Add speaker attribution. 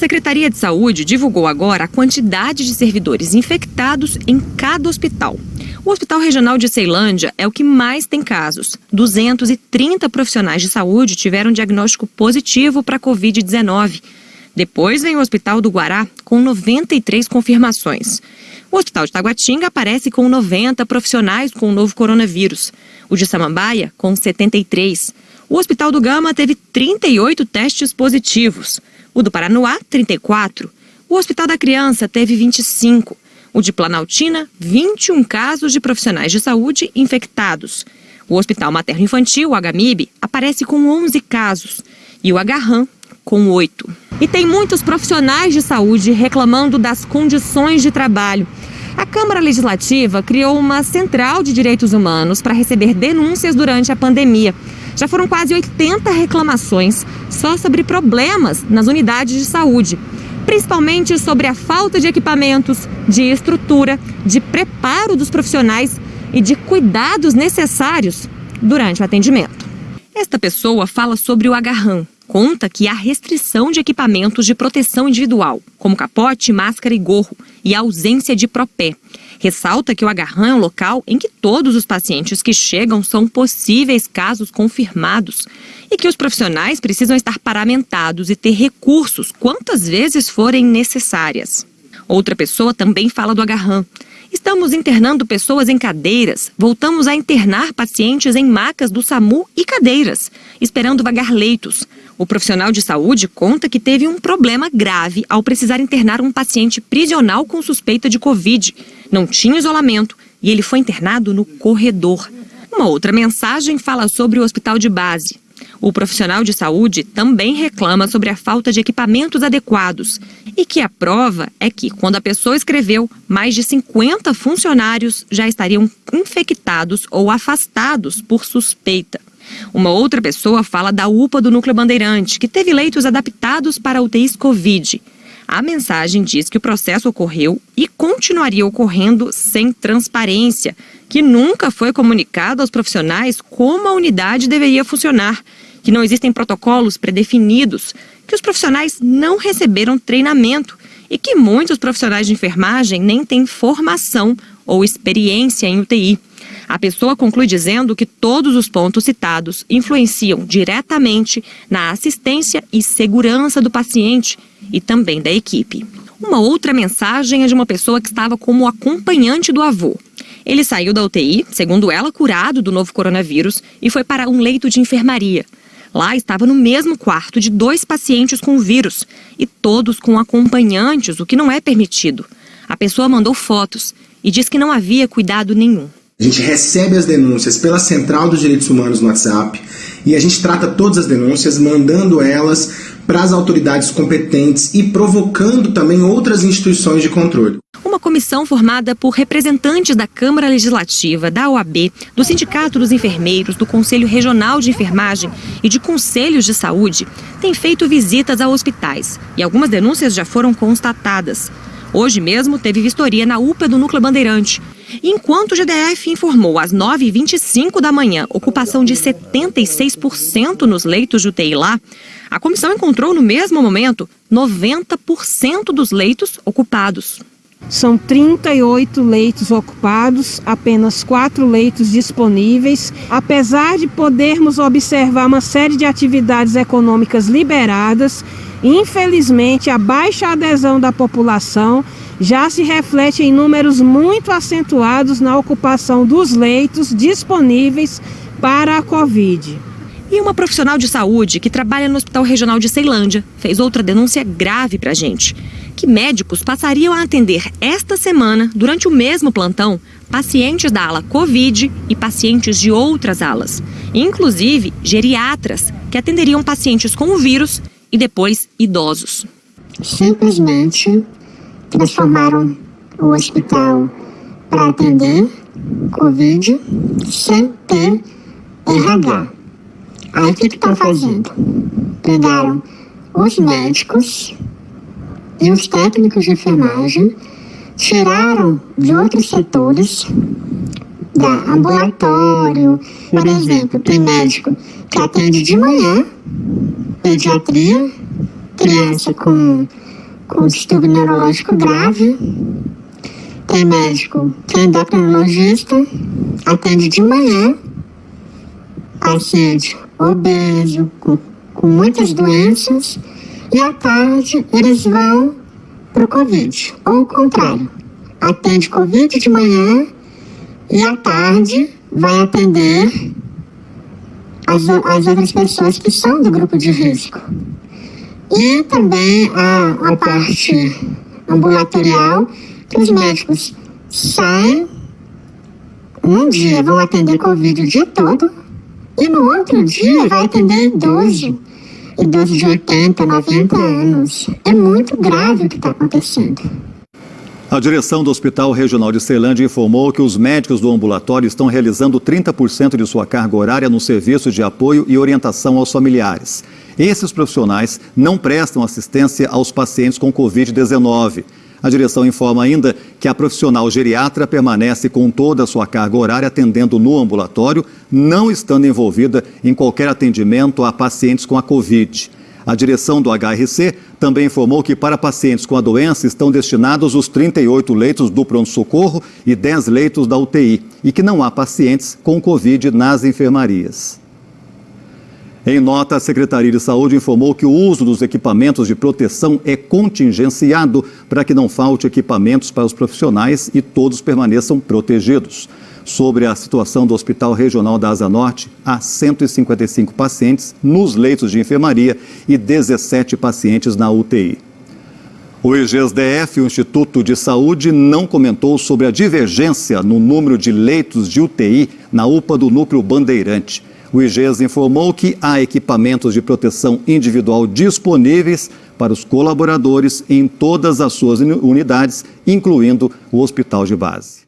Speaker 1: Secretaria de Saúde divulgou agora a quantidade de servidores infectados em cada hospital. O Hospital Regional de Ceilândia é o que mais tem casos. 230 profissionais de saúde tiveram diagnóstico positivo para a Covid-19. Depois vem o Hospital do Guará, com 93 confirmações. O Hospital de Taguatinga aparece com 90 profissionais com o novo coronavírus. O de Samambaia, com 73. O Hospital do Gama teve 38 testes positivos. O do Paranoá, 34. O Hospital da Criança teve 25. O de Planaltina, 21 casos de profissionais de saúde infectados. O Hospital Materno Infantil, o HMIB, aparece com 11 casos. E o Agarram, com 8. E tem muitos profissionais de saúde reclamando das condições de trabalho. A Câmara Legislativa criou uma central de direitos humanos para receber denúncias durante a pandemia. Já foram quase 80 reclamações só sobre problemas nas unidades de saúde, principalmente sobre a falta de equipamentos, de estrutura, de preparo dos profissionais e de cuidados necessários durante o atendimento. Esta pessoa fala sobre o agarrão, conta que há restrição de equipamentos de proteção individual, como capote, máscara e gorro, e ausência de propé. Ressalta que o agarrão é um local em que todos os pacientes que chegam são possíveis casos confirmados e que os profissionais precisam estar paramentados e ter recursos quantas vezes forem necessárias. Outra pessoa também fala do agarrão. Estamos internando pessoas em cadeiras, voltamos a internar pacientes em macas do SAMU e cadeiras, esperando vagar leitos. O profissional de saúde conta que teve um problema grave ao precisar internar um paciente prisional com suspeita de Covid. Não tinha isolamento e ele foi internado no corredor. Uma outra mensagem fala sobre o hospital de base. O profissional de saúde também reclama sobre a falta de equipamentos adequados e que a prova é que, quando a pessoa escreveu, mais de 50 funcionários já estariam infectados ou afastados por suspeita. Uma outra pessoa fala da UPA do Núcleo Bandeirante, que teve leitos adaptados para UTIs Covid. A mensagem diz que o processo ocorreu e continuaria ocorrendo sem transparência, que nunca foi comunicado aos profissionais como a unidade deveria funcionar, que não existem protocolos predefinidos, que os profissionais não receberam treinamento e que muitos profissionais de enfermagem nem têm formação ou experiência em UTI. A pessoa conclui dizendo que todos os pontos citados influenciam diretamente na assistência e segurança do paciente e também da equipe. Uma outra mensagem é de uma pessoa que estava como acompanhante do avô. Ele saiu da UTI, segundo ela, curado do novo coronavírus e foi para um leito de enfermaria. Lá estava no mesmo quarto de dois pacientes com o vírus e todos com acompanhantes, o que não é permitido. A pessoa mandou fotos e diz que não havia cuidado nenhum.
Speaker 2: A gente recebe as denúncias pela Central dos Direitos Humanos no WhatsApp e a gente trata todas as denúncias, mandando elas para as autoridades competentes e provocando também outras instituições de controle.
Speaker 1: Uma comissão formada por representantes da Câmara Legislativa, da OAB, do Sindicato dos Enfermeiros, do Conselho Regional de Enfermagem e de Conselhos de Saúde tem feito visitas a hospitais e algumas denúncias já foram constatadas. Hoje mesmo teve vistoria na UPA do Núcleo Bandeirante. Enquanto o GDF informou às 9h25 da manhã ocupação de 76% nos leitos de UTI lá, a comissão encontrou no mesmo momento 90% dos leitos ocupados.
Speaker 3: São 38 leitos ocupados, apenas 4 leitos disponíveis. Apesar de podermos observar uma série de atividades econômicas liberadas, Infelizmente, a baixa adesão da população já se reflete em números muito acentuados na ocupação dos leitos disponíveis para a Covid.
Speaker 1: E uma profissional de saúde que trabalha no Hospital Regional de Ceilândia fez outra denúncia grave para a gente. Que médicos passariam a atender esta semana, durante o mesmo plantão, pacientes da ala Covid e pacientes de outras alas. Inclusive geriatras, que atenderiam pacientes com o vírus e depois idosos.
Speaker 4: Simplesmente transformaram o hospital para atender Covid sem ter RH. Aí o que estão fazendo? Pegaram os médicos e os técnicos de enfermagem, tiraram de outros setores, da ambulatório, por exemplo, tem médico que atende de manhã pediatria, criança com, com distúrbio neurológico grave. Tem médico que é endocrinologista, atende de manhã, paciente obeso, com, com muitas doenças, e à tarde eles vão para o Covid, ou o contrário, atende Covid de manhã e à tarde vai atender as, as outras pessoas que são do grupo de risco. E também a, a parte ambulatorial, que os médicos saem, um dia vão atender Covid o dia todo, e no outro dia vai atender idoso, idoso de 80, 90 anos. É muito grave o que está acontecendo.
Speaker 5: A direção do Hospital Regional de Ceilândia informou que os médicos do ambulatório estão realizando 30% de sua carga horária no serviço de apoio e orientação aos familiares. Esses profissionais não prestam assistência aos pacientes com Covid-19. A direção informa ainda que a profissional geriatra permanece com toda a sua carga horária atendendo no ambulatório, não estando envolvida em qualquer atendimento a pacientes com a Covid. A direção do HRC também informou que para pacientes com a doença estão destinados os 38 leitos do pronto-socorro e 10 leitos da UTI e que não há pacientes com Covid nas enfermarias. Em nota, a Secretaria de Saúde informou que o uso dos equipamentos de proteção é contingenciado para que não falte equipamentos para os profissionais e todos permaneçam protegidos. Sobre a situação do Hospital Regional da Asa Norte, há 155 pacientes nos leitos de enfermaria e 17 pacientes na UTI. O IGESDF, o Instituto de Saúde, não comentou sobre a divergência no número de leitos de UTI na UPA do Núcleo Bandeirante. O IGES informou que há equipamentos de proteção individual disponíveis para os colaboradores em todas as suas unidades, incluindo o hospital de base.